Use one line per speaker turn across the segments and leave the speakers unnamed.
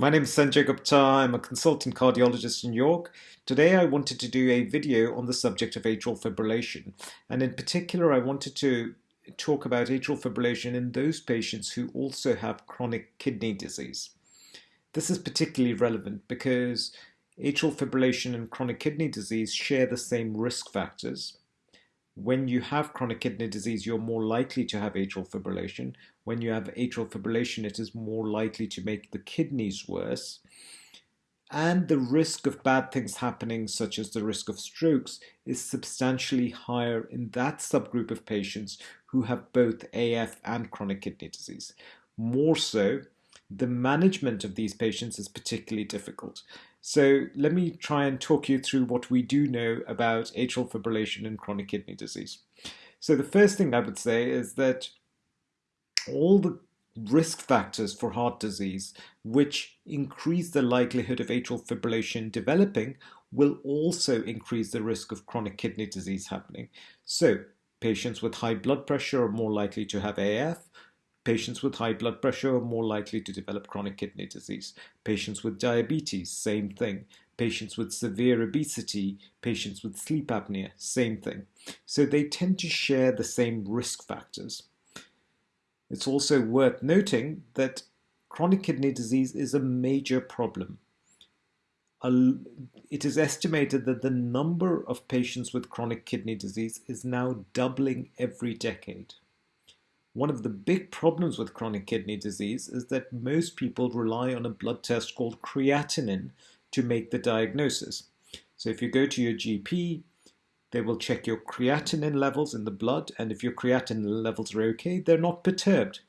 My name is Sanjay Gupta. I'm a consultant cardiologist in York. Today I wanted to do a video on the subject of atrial fibrillation. And in particular, I wanted to talk about atrial fibrillation in those patients who also have chronic kidney disease. This is particularly relevant because atrial fibrillation and chronic kidney disease share the same risk factors. When you have chronic kidney disease, you're more likely to have atrial fibrillation. When you have atrial fibrillation, it is more likely to make the kidneys worse. And the risk of bad things happening, such as the risk of strokes, is substantially higher in that subgroup of patients who have both AF and chronic kidney disease. More so, the management of these patients is particularly difficult. So let me try and talk you through what we do know about atrial fibrillation and chronic kidney disease. So the first thing I would say is that all the risk factors for heart disease which increase the likelihood of atrial fibrillation developing will also increase the risk of chronic kidney disease happening. So patients with high blood pressure are more likely to have AF, Patients with high blood pressure are more likely to develop chronic kidney disease. Patients with diabetes, same thing. Patients with severe obesity, patients with sleep apnea, same thing. So they tend to share the same risk factors. It's also worth noting that chronic kidney disease is a major problem. It is estimated that the number of patients with chronic kidney disease is now doubling every decade. One of the big problems with chronic kidney disease is that most people rely on a blood test called creatinine to make the diagnosis. So if you go to your GP, they will check your creatinine levels in the blood, and if your creatinine levels are okay, they're not perturbed.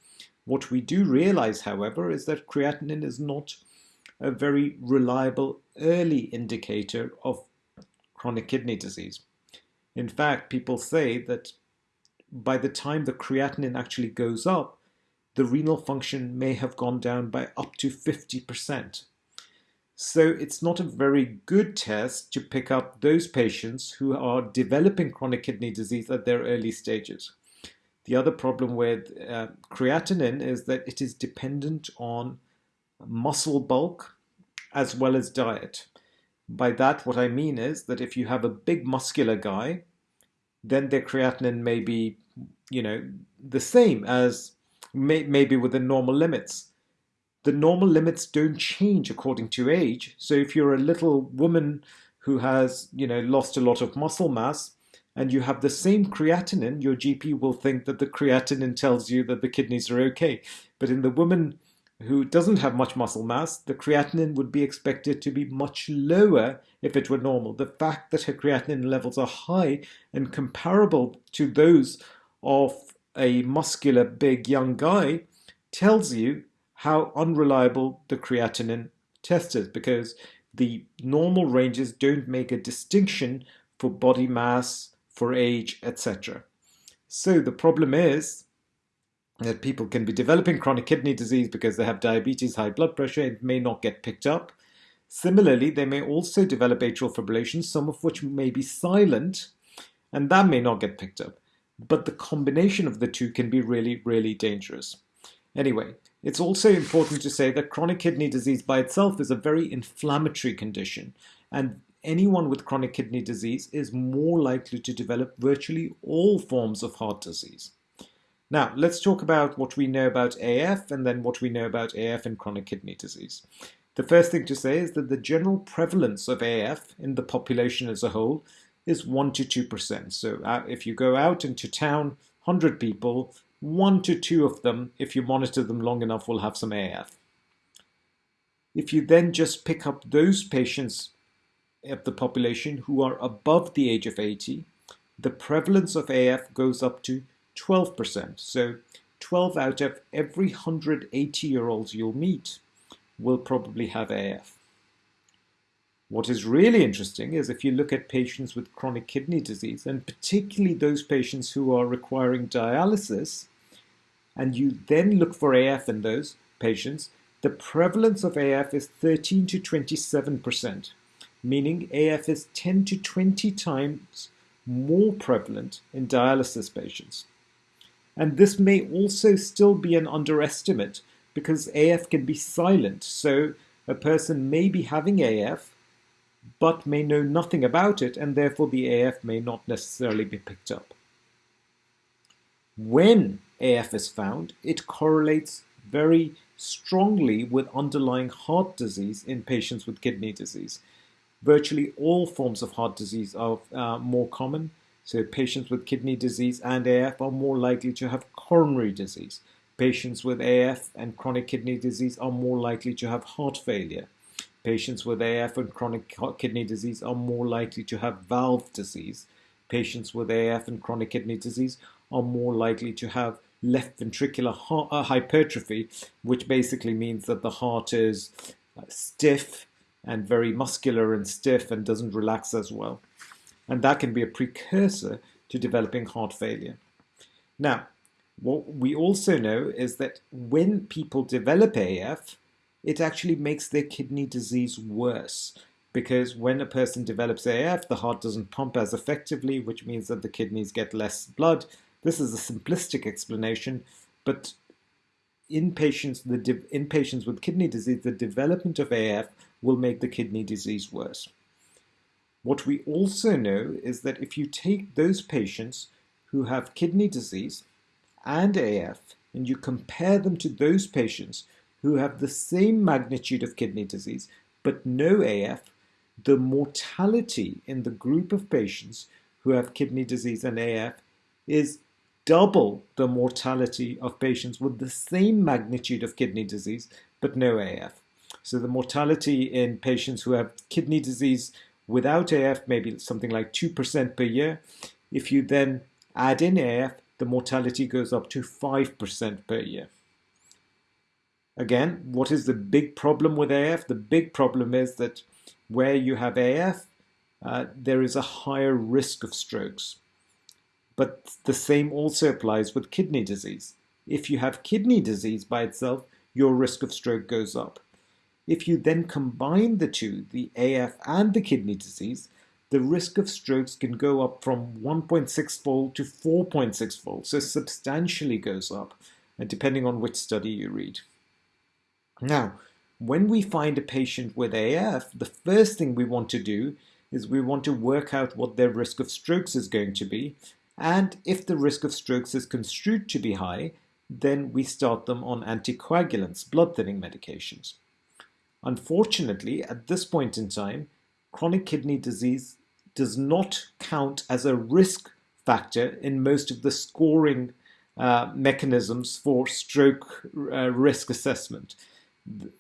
What we do realize, however, is that creatinine is not a very reliable early indicator of chronic kidney disease. In fact, people say that by the time the creatinine actually goes up, the renal function may have gone down by up to 50%. So it's not a very good test to pick up those patients who are developing chronic kidney disease at their early stages. The other problem with uh, creatinine is that it is dependent on muscle bulk as well as diet. By that, what I mean is that if you have a big muscular guy, then their creatinine may be you know, the same as may, maybe within normal limits. The normal limits don't change according to age. So if you're a little woman who has, you know, lost a lot of muscle mass and you have the same creatinine, your GP will think that the creatinine tells you that the kidneys are okay. But in the woman who doesn't have much muscle mass, the creatinine would be expected to be much lower if it were normal. The fact that her creatinine levels are high and comparable to those of a muscular big young guy tells you how unreliable the creatinine test is because the normal ranges don't make a distinction for body mass, for age, etc. So the problem is that people can be developing chronic kidney disease because they have diabetes, high blood pressure, it may not get picked up. Similarly, they may also develop atrial fibrillation, some of which may be silent, and that may not get picked up but the combination of the two can be really, really dangerous. Anyway, it's also important to say that chronic kidney disease by itself is a very inflammatory condition, and anyone with chronic kidney disease is more likely to develop virtually all forms of heart disease. Now, let's talk about what we know about AF and then what we know about AF and chronic kidney disease. The first thing to say is that the general prevalence of AF in the population as a whole is 1 to 2%. So uh, if you go out into town, 100 people, 1 to 2 of them, if you monitor them long enough, will have some AF. If you then just pick up those patients of the population who are above the age of 80, the prevalence of AF goes up to 12%. So 12 out of every 180 year olds you'll meet will probably have AF. What is really interesting is if you look at patients with chronic kidney disease, and particularly those patients who are requiring dialysis, and you then look for AF in those patients, the prevalence of AF is 13 to 27%, meaning AF is 10 to 20 times more prevalent in dialysis patients. And this may also still be an underestimate because AF can be silent. So a person may be having AF, but may know nothing about it, and therefore the AF may not necessarily be picked up. When AF is found, it correlates very strongly with underlying heart disease in patients with kidney disease. Virtually all forms of heart disease are uh, more common, so patients with kidney disease and AF are more likely to have coronary disease. Patients with AF and chronic kidney disease are more likely to have heart failure. Patients with AF and chronic kidney disease are more likely to have valve disease. Patients with AF and chronic kidney disease are more likely to have left ventricular uh, hypertrophy, which basically means that the heart is uh, stiff and very muscular and stiff and doesn't relax as well. And that can be a precursor to developing heart failure. Now, what we also know is that when people develop AF, it actually makes their kidney disease worse because when a person develops AF, the heart doesn't pump as effectively, which means that the kidneys get less blood. This is a simplistic explanation, but in patients, the in patients with kidney disease, the development of AF will make the kidney disease worse. What we also know is that if you take those patients who have kidney disease and AF and you compare them to those patients who have the same magnitude of kidney disease but no AF, the mortality in the group of patients who have kidney disease and AF is double the mortality of patients with the same magnitude of kidney disease but no AF. So the mortality in patients who have kidney disease without AF maybe something like 2% per year. If you then add in AF, the mortality goes up to 5% per year. Again, what is the big problem with AF? The big problem is that where you have AF, uh, there is a higher risk of strokes. But the same also applies with kidney disease. If you have kidney disease by itself, your risk of stroke goes up. If you then combine the two, the AF and the kidney disease, the risk of strokes can go up from 1.6 fold to 4.6 fold, so substantially goes up, uh, depending on which study you read. Now, when we find a patient with AF, the first thing we want to do is we want to work out what their risk of strokes is going to be. And if the risk of strokes is construed to be high, then we start them on anticoagulants, blood thinning medications. Unfortunately, at this point in time, chronic kidney disease does not count as a risk factor in most of the scoring uh, mechanisms for stroke uh, risk assessment.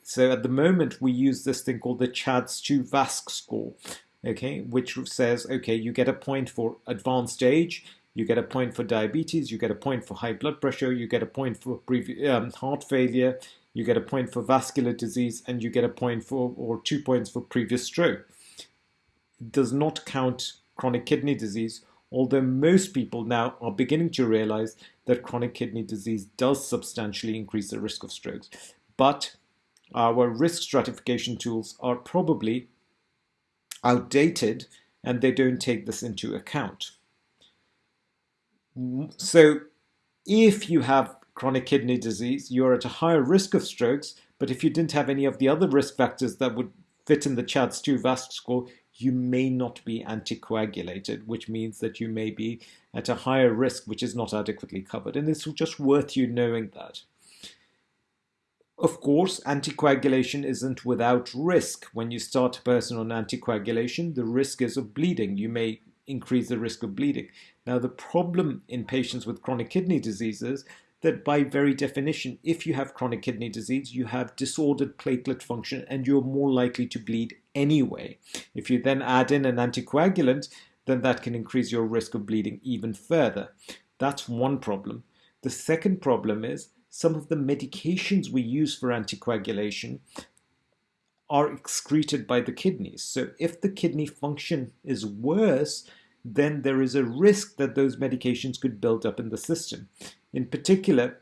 So at the moment, we use this thing called the CHADS2 VASC score, okay, which says, okay, you get a point for advanced age, you get a point for diabetes, you get a point for high blood pressure, you get a point for um, heart failure, you get a point for vascular disease, and you get a point for, or two points for previous stroke. It does not count chronic kidney disease, although most people now are beginning to realize that chronic kidney disease does substantially increase the risk of strokes. But our risk stratification tools are probably outdated and they don't take this into account. So if you have chronic kidney disease, you're at a higher risk of strokes, but if you didn't have any of the other risk factors that would fit in the CHADS2 VASC score, you may not be anticoagulated, which means that you may be at a higher risk, which is not adequately covered. And it's just worth you knowing that. Of course, anticoagulation isn't without risk. When you start a person on anticoagulation, the risk is of bleeding. You may increase the risk of bleeding. Now, the problem in patients with chronic kidney disease is that by very definition, if you have chronic kidney disease, you have disordered platelet function and you're more likely to bleed anyway. If you then add in an anticoagulant, then that can increase your risk of bleeding even further. That's one problem. The second problem is some of the medications we use for anticoagulation are excreted by the kidneys. So if the kidney function is worse, then there is a risk that those medications could build up in the system. In particular,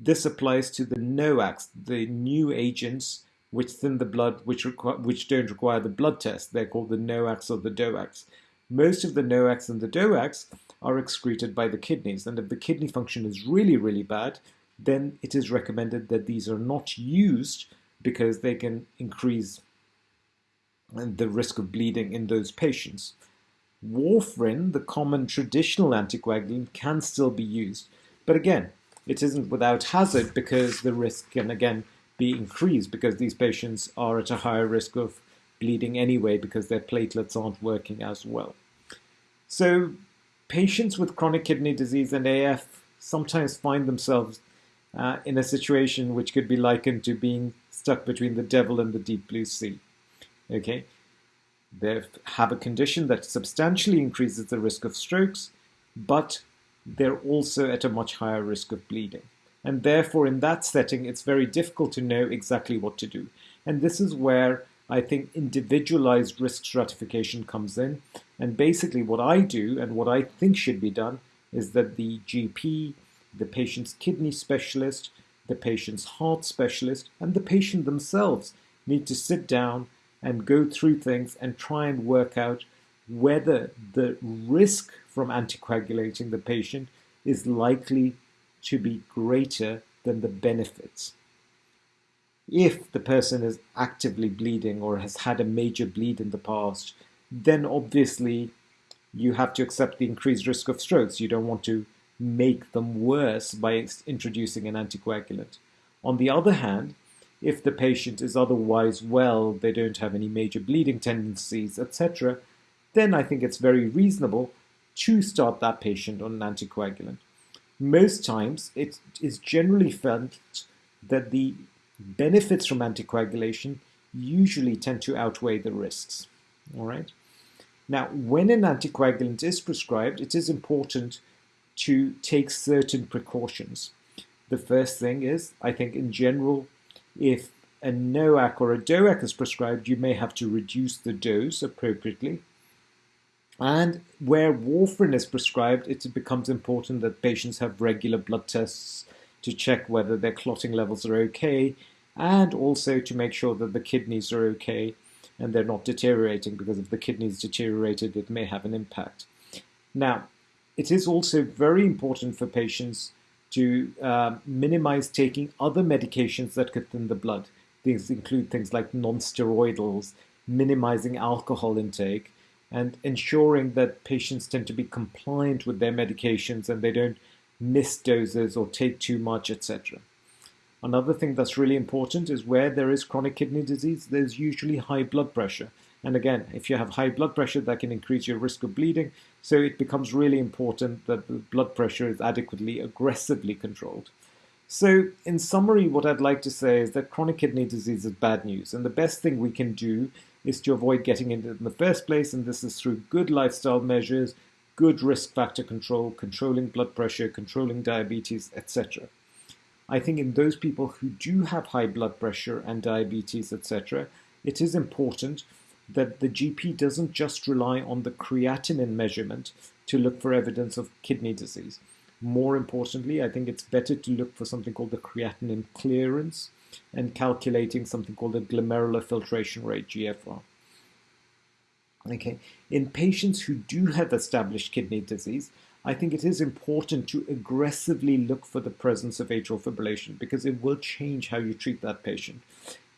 this applies to the NOACs, the new agents which thin the blood, which, which don't require the blood test. They're called the NOACs or the DOACs. Most of the NOACs and the DOACs are excreted by the kidneys. And if the kidney function is really, really bad, then it is recommended that these are not used because they can increase the risk of bleeding in those patients. Warfarin, the common traditional anticoagulant, can still be used. But again, it isn't without hazard because the risk can again be increased because these patients are at a higher risk of bleeding anyway because their platelets aren't working as well. So patients with chronic kidney disease and AF sometimes find themselves uh, in a situation which could be likened to being stuck between the devil and the deep blue sea. Okay, they have a condition that substantially increases the risk of strokes, but they're also at a much higher risk of bleeding. And therefore, in that setting, it's very difficult to know exactly what to do. And this is where I think individualized risk stratification comes in. And basically, what I do and what I think should be done is that the GP, the patient's kidney specialist, the patient's heart specialist, and the patient themselves need to sit down and go through things and try and work out whether the risk from anticoagulating the patient is likely to be greater than the benefits. If the person is actively bleeding or has had a major bleed in the past, then obviously you have to accept the increased risk of strokes. You don't want to make them worse by introducing an anticoagulant. On the other hand, if the patient is otherwise well, they don't have any major bleeding tendencies, etc., then I think it's very reasonable to start that patient on an anticoagulant. Most times, it is generally felt that the benefits from anticoagulation usually tend to outweigh the risks. All right. Now, when an anticoagulant is prescribed, it is important to take certain precautions. The first thing is, I think in general, if a NOAC or a DOAC is prescribed, you may have to reduce the dose appropriately. And where warfarin is prescribed, it becomes important that patients have regular blood tests to check whether their clotting levels are okay, and also to make sure that the kidneys are okay and they're not deteriorating, because if the kidneys deteriorated, it may have an impact. Now, it is also very important for patients to uh, minimize taking other medications that could thin the blood. These include things like non-steroidals, minimizing alcohol intake, and ensuring that patients tend to be compliant with their medications and they don't miss doses or take too much, etc. Another thing that's really important is where there is chronic kidney disease, there's usually high blood pressure. And again, if you have high blood pressure, that can increase your risk of bleeding. So it becomes really important that the blood pressure is adequately, aggressively controlled. So, in summary, what I'd like to say is that chronic kidney disease is bad news, and the best thing we can do is to avoid getting into it in the first place, and this is through good lifestyle measures, good risk factor control, controlling blood pressure, controlling diabetes, etc. I think in those people who do have high blood pressure and diabetes, etc., it is important that the GP doesn't just rely on the creatinine measurement to look for evidence of kidney disease. More importantly, I think it's better to look for something called the creatinine clearance and calculating something called the glomerular filtration rate, GFR. Okay, in patients who do have established kidney disease, I think it is important to aggressively look for the presence of atrial fibrillation because it will change how you treat that patient.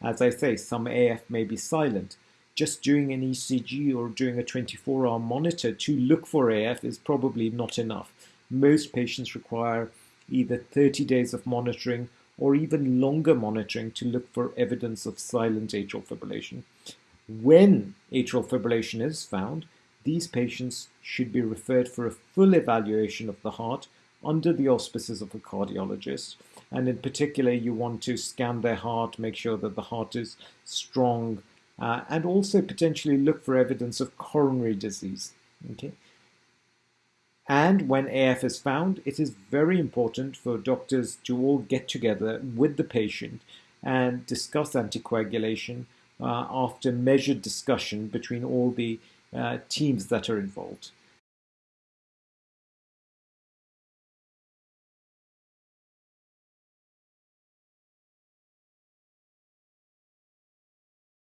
As I say, some AF may be silent, just doing an ECG or doing a 24 hour monitor to look for AF is probably not enough. Most patients require either 30 days of monitoring or even longer monitoring to look for evidence of silent atrial fibrillation. When atrial fibrillation is found, these patients should be referred for a full evaluation of the heart under the auspices of a cardiologist. And in particular, you want to scan their heart, make sure that the heart is strong, uh, and also potentially look for evidence of coronary disease. Okay. And when AF is found, it is very important for doctors to all get together with the patient and discuss anticoagulation uh, after measured discussion between all the uh, teams that are involved.